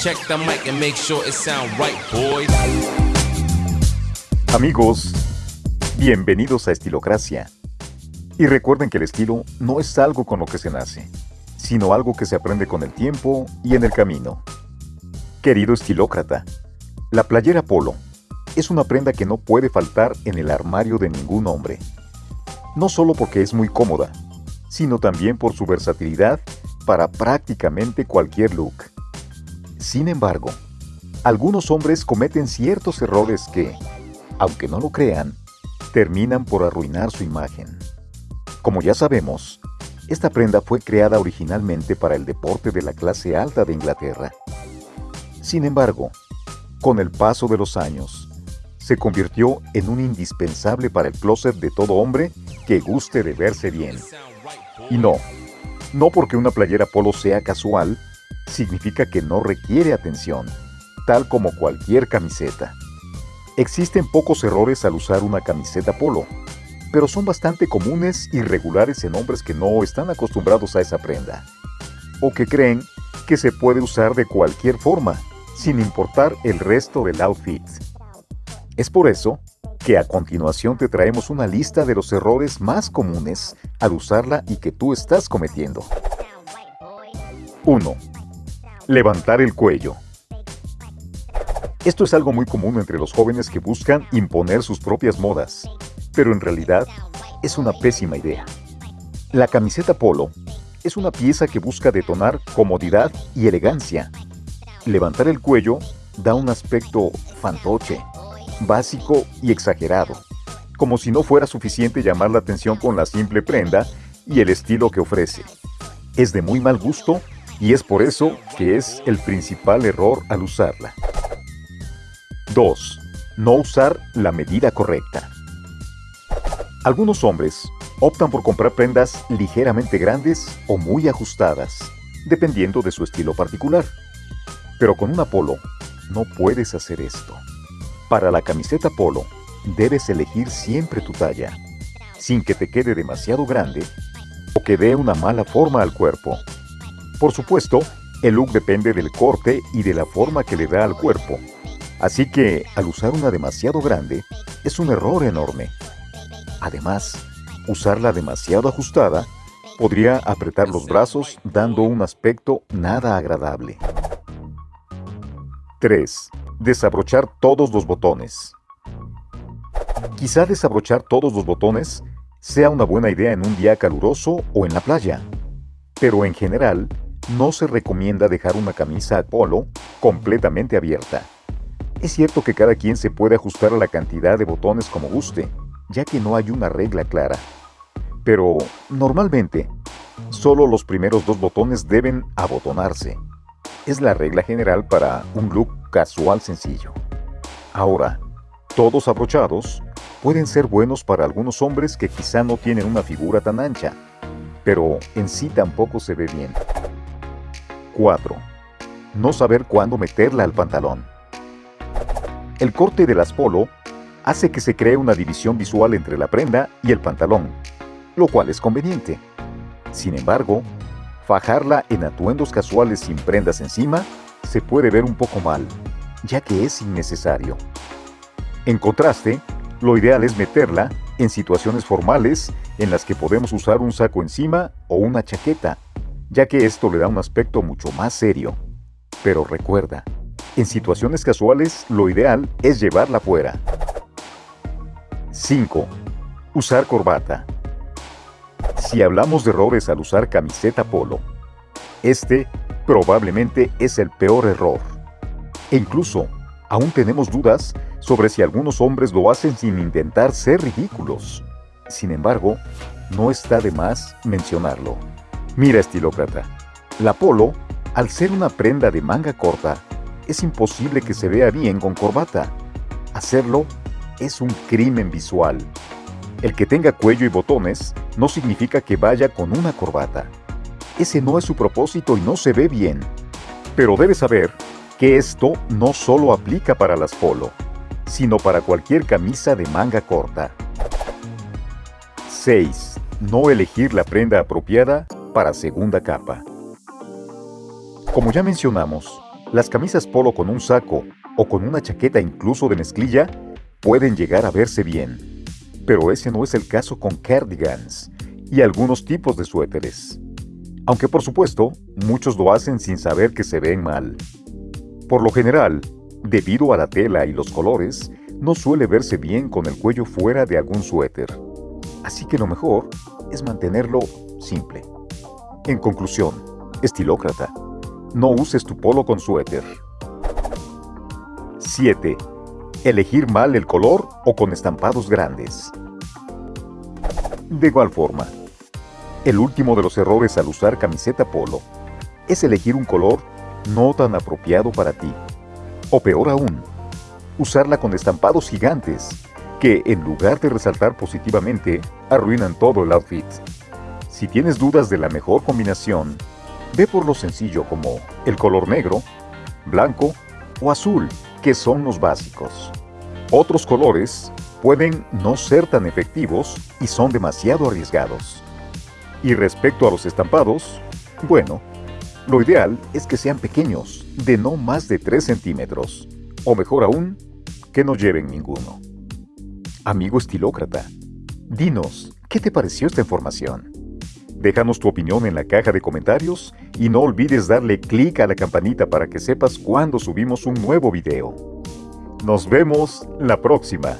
Check the mic and make sure it sound right, boys. Amigos, bienvenidos a Estilocracia. Y recuerden que el estilo no es algo con lo que se nace, sino algo que se aprende con el tiempo y en el camino. Querido estilócrata, la playera polo es una prenda que no puede faltar en el armario de ningún hombre. No solo porque es muy cómoda, sino también por su versatilidad para prácticamente cualquier look. Sin embargo, algunos hombres cometen ciertos errores que, aunque no lo crean, terminan por arruinar su imagen. Como ya sabemos, esta prenda fue creada originalmente para el deporte de la clase alta de Inglaterra. Sin embargo, con el paso de los años, se convirtió en un indispensable para el closet de todo hombre que guste de verse bien. Y no, no porque una playera polo sea casual, significa que no requiere atención, tal como cualquier camiseta. Existen pocos errores al usar una camiseta polo, pero son bastante comunes y regulares en hombres que no están acostumbrados a esa prenda, o que creen que se puede usar de cualquier forma, sin importar el resto del outfit. Es por eso que a continuación te traemos una lista de los errores más comunes al usarla y que tú estás cometiendo. 1. Levantar el cuello. Esto es algo muy común entre los jóvenes que buscan imponer sus propias modas, pero en realidad es una pésima idea. La camiseta polo es una pieza que busca detonar comodidad y elegancia. Levantar el cuello da un aspecto fantoche, básico y exagerado, como si no fuera suficiente llamar la atención con la simple prenda y el estilo que ofrece. Es de muy mal gusto y es por eso que es el principal error al usarla. 2. No usar la medida correcta. Algunos hombres optan por comprar prendas ligeramente grandes o muy ajustadas, dependiendo de su estilo particular. Pero con una polo no puedes hacer esto. Para la camiseta polo, debes elegir siempre tu talla, sin que te quede demasiado grande o que dé una mala forma al cuerpo. Por supuesto, el look depende del corte y de la forma que le da al cuerpo. Así que, al usar una demasiado grande, es un error enorme. Además, usarla demasiado ajustada podría apretar los brazos dando un aspecto nada agradable. 3. Desabrochar todos los botones. Quizá desabrochar todos los botones sea una buena idea en un día caluroso o en la playa, pero en general no se recomienda dejar una camisa a polo completamente abierta. Es cierto que cada quien se puede ajustar a la cantidad de botones como guste, ya que no hay una regla clara. Pero, normalmente, solo los primeros dos botones deben abotonarse. Es la regla general para un look casual sencillo. Ahora, todos abrochados pueden ser buenos para algunos hombres que quizá no tienen una figura tan ancha, pero en sí tampoco se ve bien. 4. No saber cuándo meterla al pantalón. El corte de las polo hace que se cree una división visual entre la prenda y el pantalón, lo cual es conveniente. Sin embargo, fajarla en atuendos casuales sin prendas encima se puede ver un poco mal, ya que es innecesario. En contraste, lo ideal es meterla en situaciones formales en las que podemos usar un saco encima o una chaqueta, ya que esto le da un aspecto mucho más serio. Pero recuerda, en situaciones casuales lo ideal es llevarla fuera. 5. Usar corbata. Si hablamos de errores al usar camiseta polo, este probablemente es el peor error. E incluso, aún tenemos dudas sobre si algunos hombres lo hacen sin intentar ser ridículos. Sin embargo, no está de más mencionarlo. Mira, estilócrata, la polo, al ser una prenda de manga corta, es imposible que se vea bien con corbata. Hacerlo es un crimen visual. El que tenga cuello y botones no significa que vaya con una corbata. Ese no es su propósito y no se ve bien. Pero debes saber que esto no solo aplica para las polo, sino para cualquier camisa de manga corta. 6. No elegir la prenda apropiada para segunda capa. Como ya mencionamos, Las camisas polo con un saco o con una chaqueta incluso de mezclilla pueden llegar a verse bien. Pero ese no es el caso con cardigans y algunos tipos de suéteres. Aunque por supuesto, muchos lo hacen sin saber que se ven mal. Por lo general, debido a la tela y los colores, no suele verse bien con el cuello fuera de algún suéter. Así que lo mejor es mantenerlo simple. En conclusión, estilócrata, no uses tu polo con suéter. 7. Elegir mal el color o con estampados grandes. De igual forma, el último de los errores al usar camiseta polo es elegir un color no tan apropiado para ti. O peor aún, usarla con estampados gigantes que, en lugar de resaltar positivamente, arruinan todo el outfit. Si tienes dudas de la mejor combinación, ve por lo sencillo como el color negro, blanco o azul, que son los básicos. Otros colores pueden no ser tan efectivos y son demasiado arriesgados. Y respecto a los estampados, bueno, lo ideal es que sean pequeños, de no más de 3 centímetros, o mejor aún, que no lleven ninguno. Amigo estilócrata, dinos, ¿qué te pareció esta información? Déjanos tu opinión en la caja de comentarios y no olvides darle clic a la campanita para que sepas cuando subimos un nuevo video. Nos vemos la próxima.